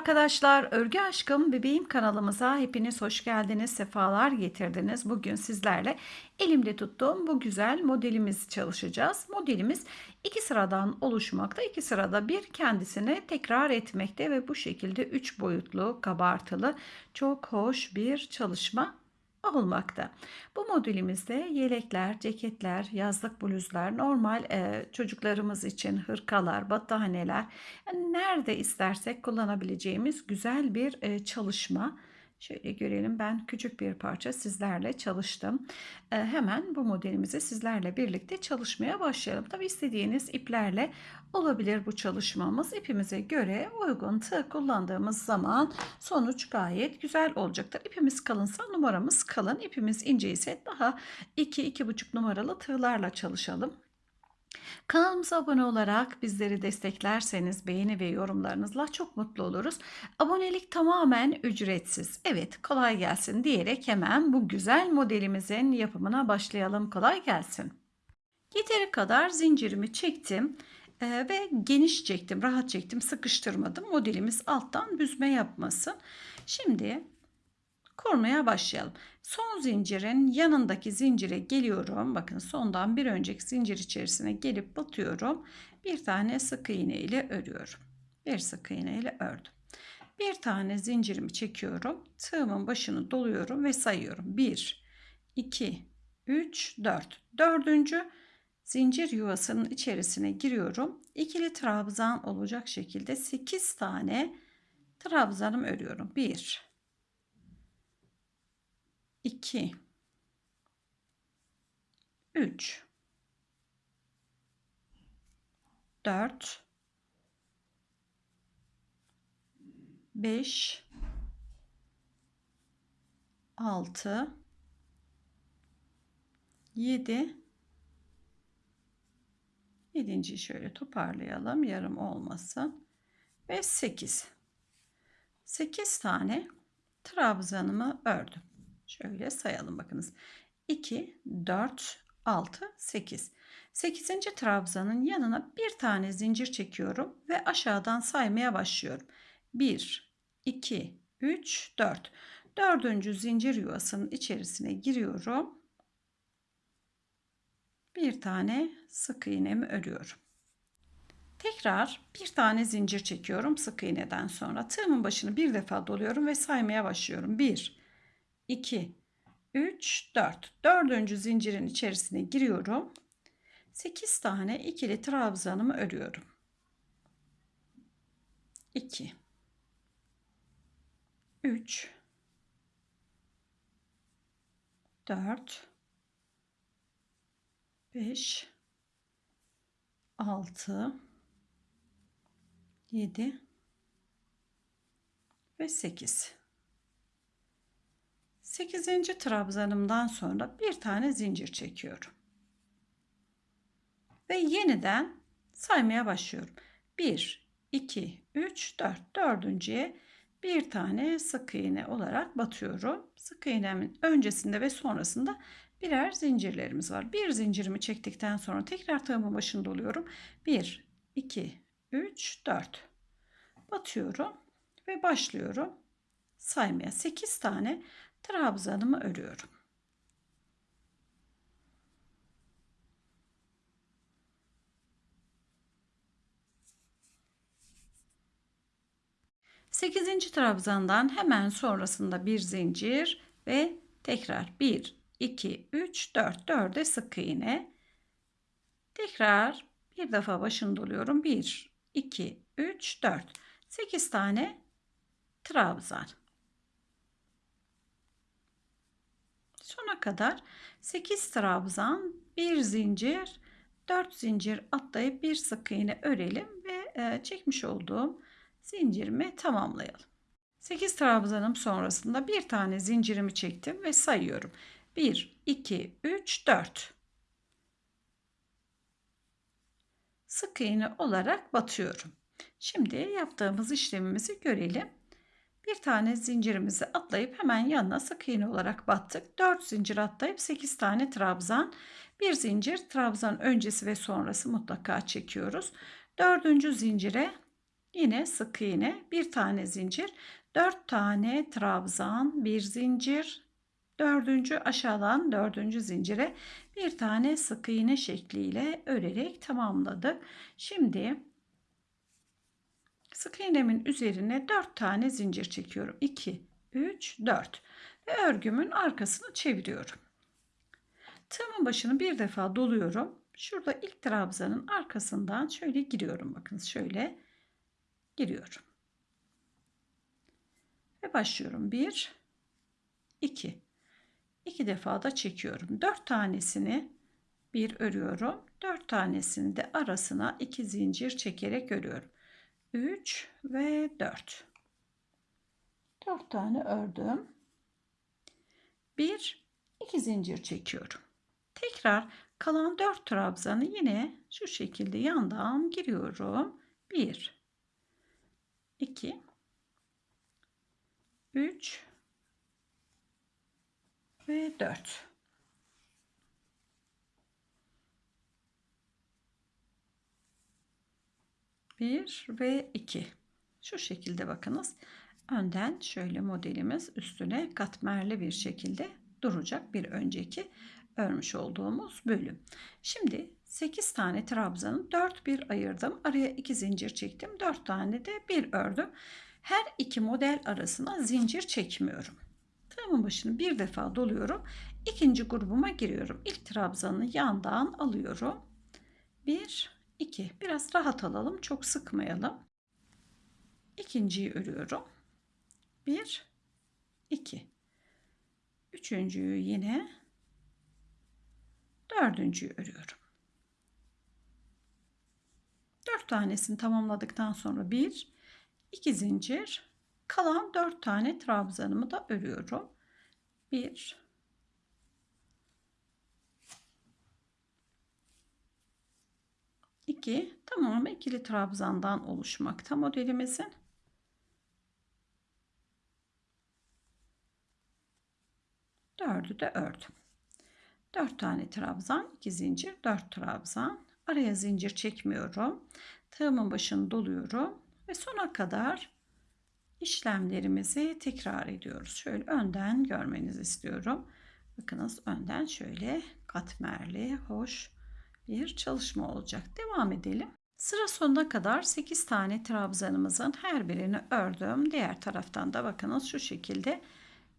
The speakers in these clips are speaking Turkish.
arkadaşlar, Örgü Aşkım Bebeğim kanalımıza hepiniz hoş geldiniz, sefalar getirdiniz. Bugün sizlerle elimde tuttuğum bu güzel modelimizi çalışacağız. Modelimiz iki sıradan oluşmakta. iki sırada bir kendisini tekrar etmekte ve bu şekilde üç boyutlu, kabartılı, çok hoş bir çalışma olmakta. Bu modülimizde yelekler, ceketler, yazlık bluzlar, normal e, çocuklarımız için hırkalar, battaniyeler, yani nerede istersek kullanabileceğimiz güzel bir e, çalışma. Şöyle görelim ben küçük bir parça sizlerle çalıştım. Ee, hemen bu modelimizi sizlerle birlikte çalışmaya başlayalım. Tabi istediğiniz iplerle olabilir bu çalışmamız. İpimize göre uygun tığ kullandığımız zaman sonuç gayet güzel olacaktır. İpimiz kalınsa numaramız kalın. İpimiz ince ise daha 2-2,5 numaralı tığlarla çalışalım. Kanalımıza abone olarak bizleri desteklerseniz beğeni ve yorumlarınızla çok mutlu oluruz. Abonelik tamamen ücretsiz. Evet kolay gelsin diyerek hemen bu güzel modelimizin yapımına başlayalım. Kolay gelsin. Yeteri kadar zincirimi çektim e, ve geniş çektim, rahat çektim, sıkıştırmadım. Modelimiz alttan büzme yapmasın. Şimdi kurmaya başlayalım. Son zincirin yanındaki zincire geliyorum. Bakın sondan bir önceki zincir içerisine gelip batıyorum. Bir tane sık iğne ile örüyorum. Bir sık iğne ile ördüm. Bir tane zincirimi çekiyorum. Tığımın başını doluyorum ve sayıyorum. 1, 2, 3, 4. Dördüncü zincir yuvasının içerisine giriyorum. İkili trabzan olacak şekilde 8 tane trabzanım örüyorum. 1, 2 3 4 5 6 7 7. şöyle toparlayalım. Yarım olmasın. Ve 8 8 tane trabzanımı ördüm Şöyle sayalım bakınız. 2, 4, 6, 8. 8. trabzanın yanına bir tane zincir çekiyorum ve aşağıdan saymaya başlıyorum. 1, 2, 3, 4. Dördüncü zincir yuvasının içerisine giriyorum. Bir tane sık iğnemi örüyorum. Tekrar bir tane zincir çekiyorum sık iğneden sonra. Tığımın başını bir defa doluyorum ve saymaya başlıyorum. 1, 2, 3, 4. Dördüncü zincirin içerisine giriyorum. 8 tane ikili trabzanımı örüyorum. 2 3 4 5 6 7 ve 8 8. trabzanımdan sonra bir tane zincir çekiyorum. Ve yeniden saymaya başlıyorum. 1, 2, 3, 4. Dördüncüye bir tane sık iğne olarak batıyorum. Sık iğnemin öncesinde ve sonrasında birer zincirlerimiz var. Bir zincirimi çektikten sonra tekrar tığımın başında oluyorum. 1, 2, 3, 4. Batıyorum ve başlıyorum saymaya. 8 tane trabzanımı örüyorum. Sekizinci trabzandan hemen sonrasında bir zincir ve tekrar 1, 2, 3, 4, 4'e sık iğne. Tekrar bir defa başını doluyorum. 1, 2, 3, 4. 8 tane trabzan. Sona kadar 8 trabzan, 1 zincir, 4 zincir atlayıp bir sık iğne örelim ve e, çekmiş olduğum zincirimi tamamlayalım. 8 trabzanım sonrasında bir tane zincirimi çektim ve sayıyorum. 1 2 3 4 sık iğne olarak batıyorum. Şimdi yaptığımız işlemimizi görelim. Bir tane zincirimizi atlayıp hemen yanına sık iğne olarak battık. 4 zincir atlayıp 8 tane trabzan. Bir zincir trabzan öncesi ve sonrası mutlaka çekiyoruz. Dördüncü zincire Yine sık iğne, bir tane zincir, 4 tane trabzan, bir zincir, dördüncü aşağıdan dördüncü zincire bir tane sık iğne şekliyle örerek tamamladık. Şimdi sık iğnemin üzerine 4 tane zincir çekiyorum. 2, 3, 4 ve örgümün arkasını çeviriyorum. Tığımın başını bir defa doluyorum. Şurada ilk trabzanın arkasından şöyle giriyorum. Bakın şöyle giriyorum. Ve başlıyorum. 1 2 2 defa da çekiyorum. 4 tanesini bir örüyorum. 4 tanesini de arasına 2 zincir çekerek örüyorum. 3 ve 4. 4 tane ördüm. 1 2 zincir çekiyorum. Tekrar kalan 4 trabzanı yine şu şekilde yandan giriyorum. 1 2 3 ve 4 1 ve 2 şu şekilde bakınız önden şöyle modelimiz üstüne katmerli bir şekilde duracak bir önceki örmüş olduğumuz bölüm. Şimdi 8 tane trabzanı 4 bir ayırdım. Araya 2 zincir çektim. 4 tane de bir ördüm. Her iki model arasına zincir çekmiyorum. Tığımın başını bir defa doluyorum. İkinci grubuma giriyorum. İlk trabzanı yandan alıyorum. 1 2 biraz rahat alalım. Çok sıkmayalım. İkinciyi örüyorum. 1 2 Üçüncüyü yine dördüncüyü örüyorum. Dört tanesini tamamladıktan sonra bir, iki zincir, kalan dört tane trabzanımı da örüyorum. Bir, iki, tamamı ikili trabzandan oluşmakta modelimizin. Dördü de ördüm. 4 tane trabzan, 2 zincir, 4 trabzan. Araya zincir çekmiyorum. Tığımın başını doluyorum ve sona kadar işlemlerimizi tekrar ediyoruz. Şöyle önden görmenizi istiyorum. Bakınız önden şöyle katmerli, hoş bir çalışma olacak. Devam edelim. Sıra sonuna kadar 8 tane trabzanımızın her birini ördüm. Diğer taraftan da bakınız şu şekilde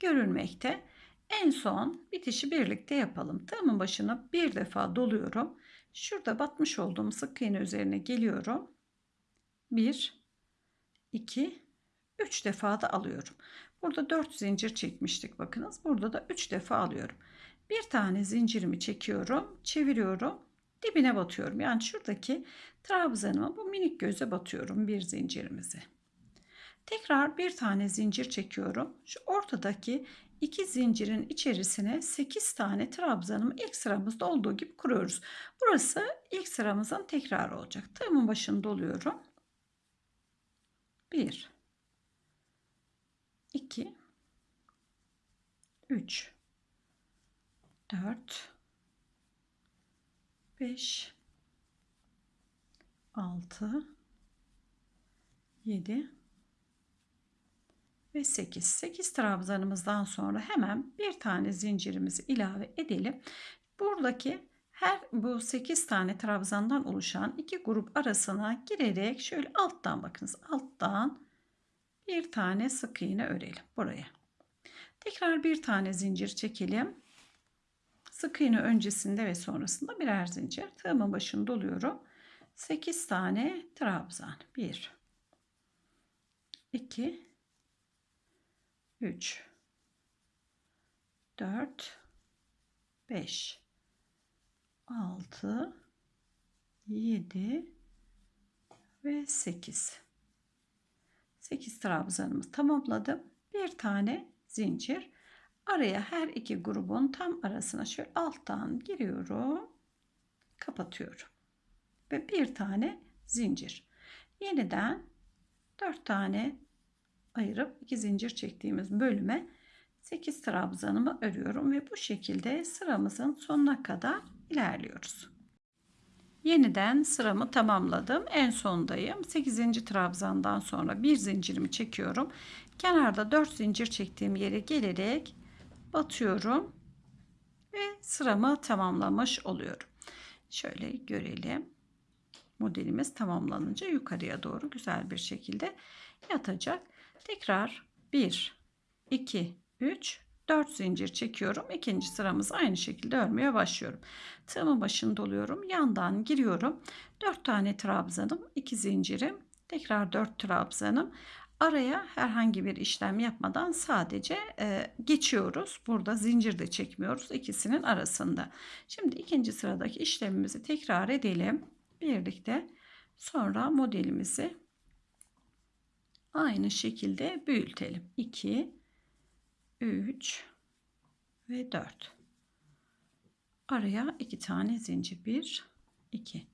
görülmekte. En son bitişi birlikte yapalım. Tığımın başına bir defa doluyorum. Şurada batmış olduğum sık iğne üzerine geliyorum. 1 2 3 defa da alıyorum. Burada 4 zincir çekmiştik bakınız. Burada da 3 defa alıyorum. Bir tane zincirimi çekiyorum, çeviriyorum, dibine batıyorum. Yani şuradaki trabzanıma bu minik göze batıyorum bir zincirimizi. Tekrar bir tane zincir çekiyorum. Şu ortadaki iki zincirin içerisine 8 tane trabzanımı ilk sıramızda olduğu gibi kuruyoruz. Burası ilk sıramızın tekrar olacak. Tığımın başını doluyorum. 1 2 3 4 5 6 7 ve 8. 8 trabzanımızdan sonra hemen bir tane zincirimizi ilave edelim. Buradaki her bu 8 tane trabzandan oluşan iki grup arasına girerek şöyle alttan bakınız alttan bir tane sık iğne örelim buraya. Tekrar bir tane zincir çekelim. Sık iğne öncesinde ve sonrasında birer zincir. Tığımın başını doluyorum. 8 tane trabzan. 1 2 3 4 5 6 7 ve 8 8 trabzanımı tamamladım bir tane zincir araya her iki grubun tam arasına şöyle alttan giriyorum kapatıyorum ve bir tane zincir yeniden 4 tane ayırıp iki zincir çektiğimiz bölüme 8 trabzanımı örüyorum ve bu şekilde sıramızın sonuna kadar ilerliyoruz. Yeniden sıramı tamamladım. En sondayım. 8. trabzandan sonra bir zincirimi çekiyorum. Kenarda 4 zincir çektiğim yere gelerek batıyorum ve sıramı tamamlamış oluyorum. Şöyle görelim. Modelimiz tamamlanınca yukarıya doğru güzel bir şekilde yatacak. Tekrar 1 2 3 4 zincir çekiyorum. İkinci sıramızı aynı şekilde örmeye başlıyorum. Tığımın başını doluyorum. Yandan giriyorum. 4 tane trabzanım, 2 zincirim, tekrar 4 trabzanım. Araya herhangi bir işlem yapmadan sadece e, geçiyoruz. Burada zincir de çekmiyoruz ikisinin arasında. Şimdi ikinci sıradaki işlemimizi tekrar edelim. Birlikte sonra modelimizi aynı şekilde büyütelim. 2 3 ve 4. Araya iki tane zincir 1 2.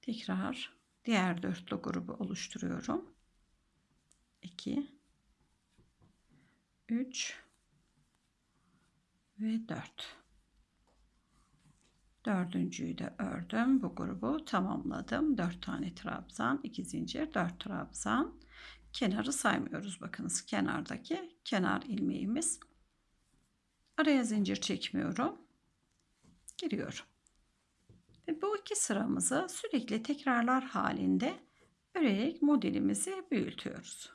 Tekrar diğer dörtlü grubu oluşturuyorum. 2 3 ve 4. Dördüncüyü de ördüm. Bu grubu tamamladım. 4 tane trabzan, 2 zincir, 4 trabzan. Kenarı saymıyoruz. Bakınız kenardaki kenar ilmeğimiz. Araya zincir çekmiyorum. Giriyorum. Ve bu iki sıramızı sürekli tekrarlar halinde örerek modelimizi büyütüyoruz.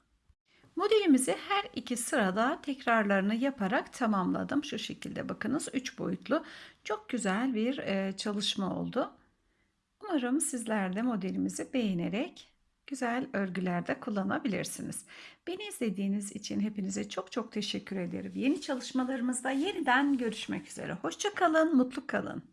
Modelimizi her iki sırada tekrarlarını yaparak tamamladım. Şu şekilde bakınız 3 boyutlu çok güzel bir e, çalışma oldu. Umarım sizler de modelimizi beğenerek güzel örgülerde kullanabilirsiniz. Beni izlediğiniz için hepinize çok çok teşekkür ederim. Yeni çalışmalarımızda yeniden görüşmek üzere. Hoşçakalın, mutlu kalın.